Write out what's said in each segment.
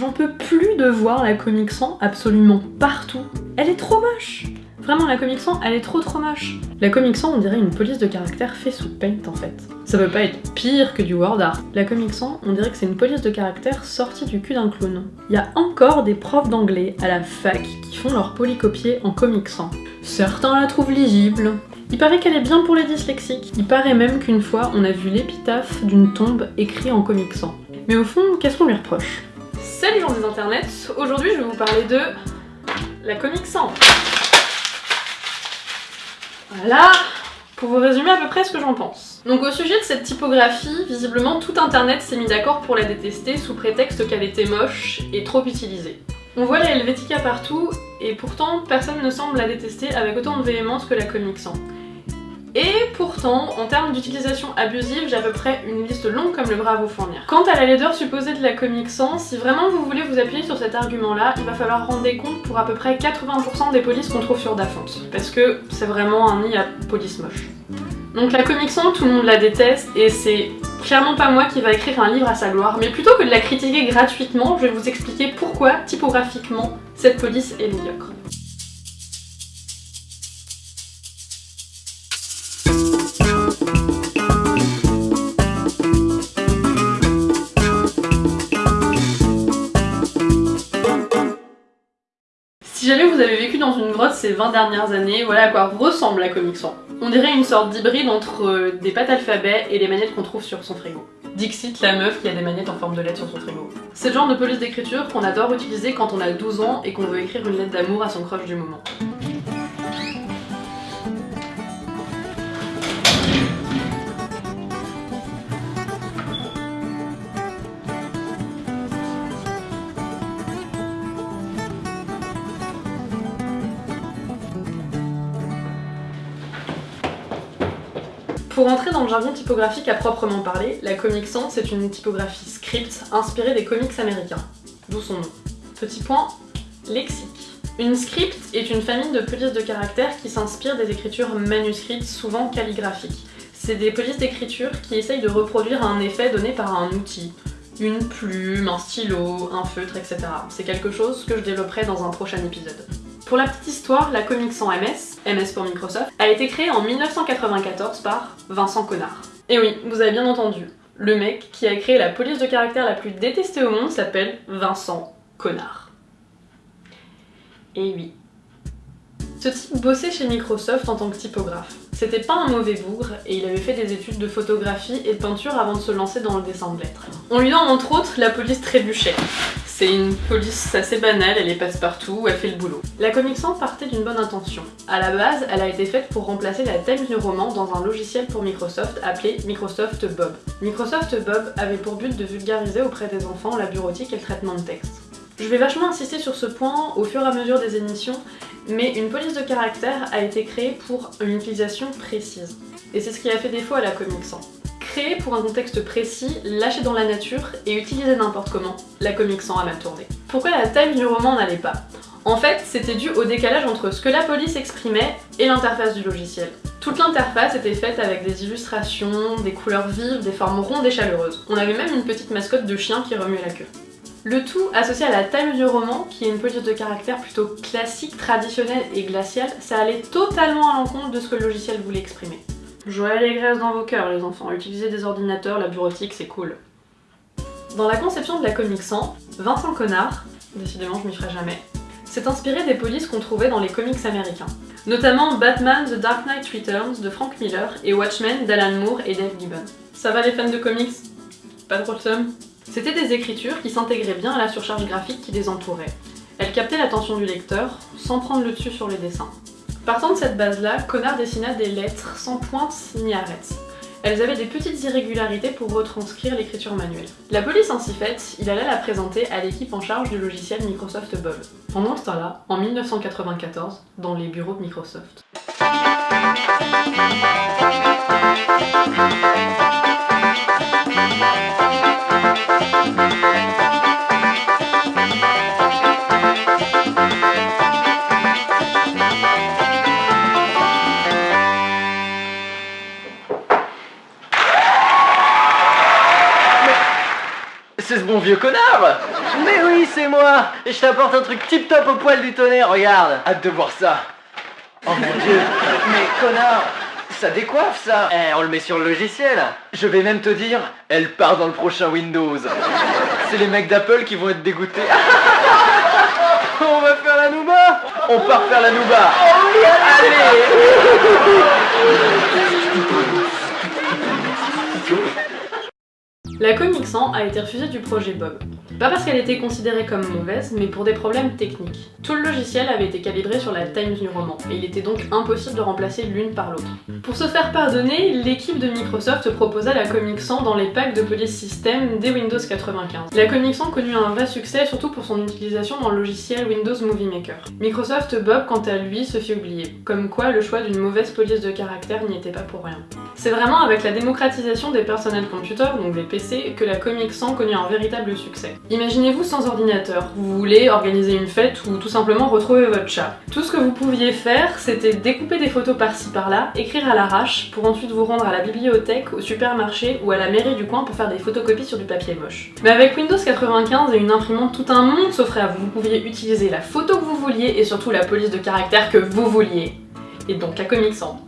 J'en peux plus de voir la Comic Sans absolument partout. Elle est trop moche Vraiment, la Comic Sans, elle est trop trop moche. La Comic Sans, on dirait une police de caractère fait sous Paint en fait. Ça peut pas être pire que du word art. La Comic Sans, on dirait que c'est une police de caractère sortie du cul d'un clown. Il y a encore des profs d'anglais à la fac qui font leur polycopier en Comic Sans. Certains la trouvent lisible, il paraît qu'elle est bien pour les dyslexiques. Il paraît même qu'une fois, on a vu l'épitaphe d'une tombe écrite en Comic Sans. Mais au fond, qu'est-ce qu'on lui reproche? Salut gens des internets, aujourd'hui je vais vous parler de la Comic Sans. Voilà, pour vous résumer à peu près ce que j'en pense. Donc au sujet de cette typographie, visiblement tout internet s'est mis d'accord pour la détester sous prétexte qu'elle était moche et trop utilisée. On voit la Helvetica partout, et pourtant personne ne semble la détester avec autant de véhémence que la Comic Sans. Et pourtant, en termes d'utilisation abusive, j'ai à peu près une liste longue comme le bras à vous fournir. Quant à la laideur supposée de la Comic Sans, si vraiment vous voulez vous appuyer sur cet argument-là, il va falloir rendre des comptes pour à peu près 80% des polices qu'on trouve sur Dafont. Parce que c'est vraiment un nid à police moche. Donc la Comic Sans, tout le monde la déteste, et c'est clairement pas moi qui va écrire un livre à sa gloire, mais plutôt que de la critiquer gratuitement, je vais vous expliquer pourquoi, typographiquement, cette police est médiocre. Jamais vous avez vécu dans une grotte ces 20 dernières années, voilà à quoi ressemble la Comic Sans. On dirait une sorte d'hybride entre euh, des pattes alphabet et les manettes qu'on trouve sur son frigo. Dixit, la meuf qui a des manettes en forme de lettres sur son frigo. C'est le genre de police d'écriture qu'on adore utiliser quand on a 12 ans et qu'on veut écrire une lettre d'amour à son crush du moment. Pour entrer dans le jargon typographique à proprement parler, la Comic Sans c'est une typographie script inspirée des comics américains, d'où son nom. Petit point, lexique. Une script est une famille de polices de caractères qui s'inspirent des écritures manuscrites, souvent calligraphiques. C'est des polices d'écriture qui essayent de reproduire un effet donné par un outil, une plume, un stylo, un feutre, etc. C'est quelque chose que je développerai dans un prochain épisode. Pour la petite histoire, la Comic Sans MS, MS pour Microsoft, a été créée en 1994 par Vincent Connard. Et oui, vous avez bien entendu, le mec qui a créé la police de caractère la plus détestée au monde s'appelle Vincent Connard. Et oui. Ce type bossait chez Microsoft en tant que typographe. C'était pas un mauvais bougre et il avait fait des études de photographie et de peinture avant de se lancer dans le dessin de lettres. On lui donne entre autres la police trébuchet. C'est une police assez banale, elle est passe-partout, elle fait le boulot. La Comic Sans partait d'une bonne intention. À la base, elle a été faite pour remplacer la Times New Roman dans un logiciel pour Microsoft appelé Microsoft Bob. Microsoft Bob avait pour but de vulgariser auprès des enfants la bureautique et le traitement de texte. Je vais vachement insister sur ce point au fur et à mesure des émissions, mais une police de caractère a été créée pour une utilisation précise. Et c'est ce qui a fait défaut à la Comic Sans. Créée pour un contexte précis, lâchée dans la nature et utilisée n'importe comment, la Comic Sans a mal tourné. Pourquoi la Times du roman n'allait pas? En fait, c'était dû au décalage entre ce que la police exprimait et l'interface du logiciel. Toute l'interface était faite avec des illustrations, des couleurs vives, des formes rondes et chaleureuses. On avait même une petite mascotte de chien qui remuait la queue. Le tout associé à la Times du roman, qui est une police de caractère plutôt classique, traditionnelle et glaciale, ça allait totalement à l'encontre de ce que le logiciel voulait exprimer. Joël et graisse dans vos cœurs les enfants, utilisez des ordinateurs, la bureautique c'est cool. Dans la conception de la Comic Sans, Vincent Connard, décidément je m'y ferai jamais, s'est inspiré des polices qu'on trouvait dans les comics américains. Notamment Batman The Dark Knight Returns de Frank Miller et Watchmen d'Alan Moore et Dave Gibbon. Ça va les fans de comics? Pas trop le seum c'était des écritures qui s'intégraient bien à la surcharge graphique qui les entourait. Elles captaient l'attention du lecteur, sans prendre le dessus sur les dessins. Partant de cette base-là, Connard dessina des lettres sans pointe ni arêtes. Elles avaient des petites irrégularités pour retranscrire l'écriture manuelle. La police ainsi faite, il allait la présenter à l'équipe en charge du logiciel Microsoft Bob. Pendant ce temps-là, en 1994, dans les bureaux de Microsoft. Vieux connard Mais oui, c'est moi. Et je t'apporte un truc tip top au poil du tonnerre, regarde. Hâte de voir ça. Oh mon dieu. Mais connard ça décoiffe ça. Eh, on le met sur le logiciel. Je vais même te dire, elle part dans le prochain Windows. C'est les mecs d'Apple qui vont être dégoûtés. On va faire la Nouba. On part faire la Nouba. Allez La Comic a été refusée du projet Bob. Pas parce qu'elle était considérée comme mauvaise, mais pour des problèmes techniques. Tout le logiciel avait été calibré sur la Times New Roman, et il était donc impossible de remplacer l'une par l'autre. Pour se faire pardonner, l'équipe de Microsoft proposa la Comic Sans dans les packs de Police System dès Windows 95. La Comic Sans connut un vrai succès, surtout pour son utilisation dans le logiciel Windows Movie Maker. Microsoft Bob, quant à lui, se fit oublier, comme quoi le choix d'une mauvaise police de caractère n'y était pas pour rien. C'est vraiment avec la démocratisation des personnels computers, donc des PC, que la Comic Sans connut un véritable succès. Imaginez-vous sans ordinateur, vous voulez organiser une fête ou tout simplement retrouver votre chat. Tout ce que vous pouviez faire, c'était découper des photos par-ci par-là, écrire à l'arrache, pour ensuite vous rendre à la bibliothèque, au supermarché ou à la mairie du coin pour faire des photocopies sur du papier moche. Mais avec Windows 95 et une imprimante, tout un monde s'offrait à vous. Vous pouviez utiliser la photo que vous vouliez et surtout la police de caractère que vous vouliez. Et donc la Comic Sans.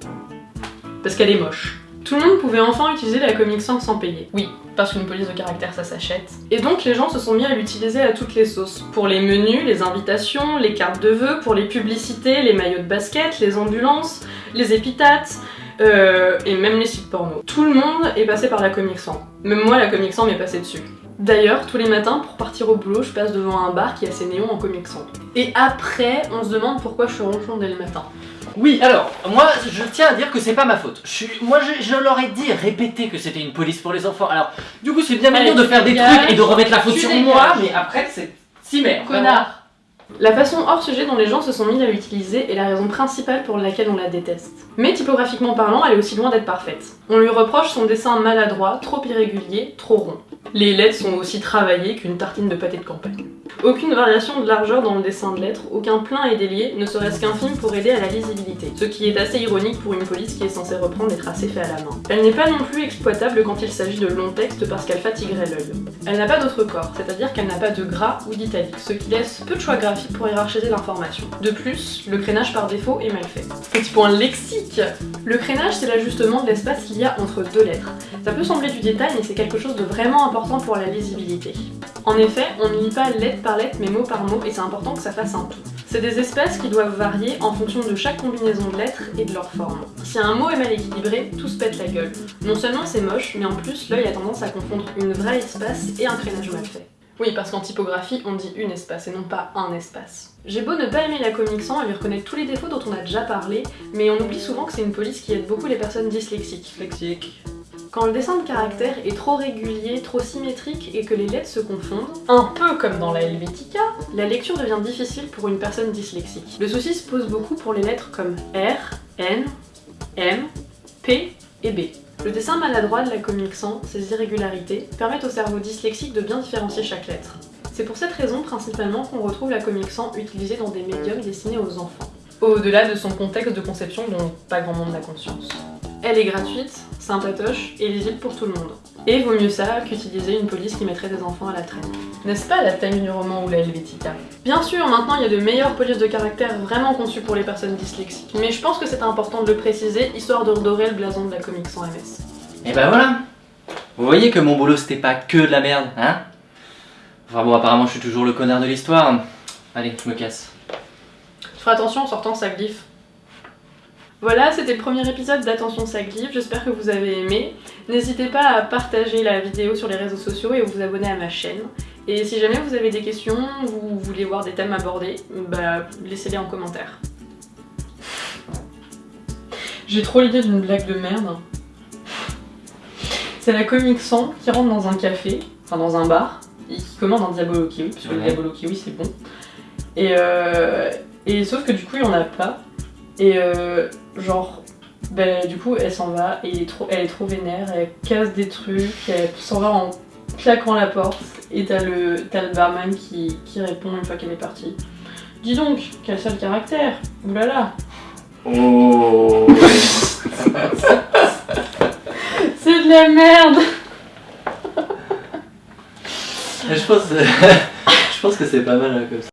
Parce qu'elle est moche. Tout le monde pouvait enfin utiliser la Comic Sans sans payer. Oui, parce qu'une police de caractère ça s'achète. Et donc les gens se sont mis à l'utiliser à toutes les sauces. Pour les menus, les invitations, les cartes de vœux, pour les publicités, les maillots de basket, les ambulances, les épithètes, euh, et même les sites porno. Tout le monde est passé par la Comic Sans. Même moi la Comic Sans m'est passé dessus. D'ailleurs, tous les matins, pour partir au boulot, je passe devant un bar qui a ses néons en Comic Sans. Et après, on se demande pourquoi je suis ronchon dès le matin. Oui, alors, moi, je tiens à dire que c'est pas ma faute. Je suis, moi, je, je leur ai dit, répété que c'était une police pour les enfants. Alors, du coup, c'est bien mignon de faire des trucs et de remettre la faute sur moi, mais après, c'est si merde. Connard La façon hors sujet dont les gens se sont mis à l'utiliser est la raison principale pour laquelle on la déteste. Mais typographiquement parlant, elle est aussi loin d'être parfaite. On lui reproche son dessin maladroit, trop irrégulier, trop rond. Les lettres sont aussi travaillées qu'une tartine de pâté de campagne. Aucune variation de largeur dans le dessin de lettres, aucun plein et délié, ne serait-ce qu'un film pour aider à la lisibilité. Ce qui est assez ironique pour une police qui est censée reprendre les tracés faits à la main. Elle n'est pas non plus exploitable quand il s'agit de longs textes parce qu'elle fatiguerait l'œil. Elle n'a pas d'autre corps, c'est-à-dire qu'elle n'a pas de gras ou d'italique, ce qui laisse peu de choix graphiques pour hiérarchiser l'information. De plus, le crénage par défaut est mal fait. Petit point lexique Le crénage, c'est l'ajustement de l'espace qu'il y a entre deux lettres. Ça peut sembler du détail, mais c'est quelque chose de vraiment important pour la lisibilité. En effet, on ne lit pas lettre par lettre mais mot par mot et c'est important que ça fasse un tout. C'est des espaces qui doivent varier en fonction de chaque combinaison de lettres et de leur forme. Si un mot est mal équilibré, tout se pète la gueule. Non seulement c'est moche, mais en plus l'œil a tendance à confondre une vraie espace et un crénage mal fait. Oui, parce qu'en typographie, on dit une espace et non pas un espace. J'ai beau ne pas aimer la Comic Sans et lui reconnaître tous les défauts dont on a déjà parlé, mais on oublie souvent que c'est une police qui aide beaucoup les personnes dyslexiques. Lexique. Quand le dessin de caractère est trop régulier, trop symétrique et que les lettres se confondent, un peu comme dans la Helvetica, la lecture devient difficile pour une personne dyslexique. Le souci se pose beaucoup pour les lettres comme R, N, M, P et B. Le dessin maladroit de la Comic Sans, ses irrégularités, permettent au cerveau dyslexique de bien différencier chaque lettre. C'est pour cette raison principalement qu'on retrouve la Comic Sans utilisée dans des médiums destinés aux enfants. Au-delà de son contexte de conception dont pas grand monde n'a conscience. Elle est gratuite, sympatoche et lisible pour tout le monde. Et vaut mieux ça qu'utiliser une police qui mettrait des enfants à la traîne. N'est-ce pas la Time du roman ou la Helvetica Bien sûr, maintenant il y a de meilleures polices de caractère vraiment conçues pour les personnes dyslexiques, mais je pense que c'est important de le préciser, histoire de redorer le blason de la comic sans MS. Et ben voilà. Vous voyez que mon boulot c'était pas que de la merde, hein? Enfin bon, apparemment je suis toujours le connard de l'histoire. Allez, je me casse. Je ferai attention en sortant ça glyphe. Voilà, c'était le premier épisode d'Attention ça j'espère que vous avez aimé. N'hésitez pas à partager la vidéo sur les réseaux sociaux et à vous abonner à ma chaîne. Et si jamais vous avez des questions, vous voulez voir des thèmes abordés, bah laissez-les en commentaire. J'ai trop l'idée d'une blague de merde. C'est la comique sans qui rentre dans un café, enfin dans un bar, et qui commande un Diabolo Kiwi, parce que le. Diabolo Kiwi c'est bon. Et, euh, et sauf que du coup il y en a pas. Et euh, genre, ben, du coup elle s'en va et elle est, trop, elle est trop vénère, elle casse des trucs, elle s'en va en claquant la porte. Et t'as le, le barman qui, qui répond une fois qu'elle est partie. Dis donc, quel sale caractère Oulala Oh C'est de la merde Je pense. pense que c'est pas mal hein, comme ça.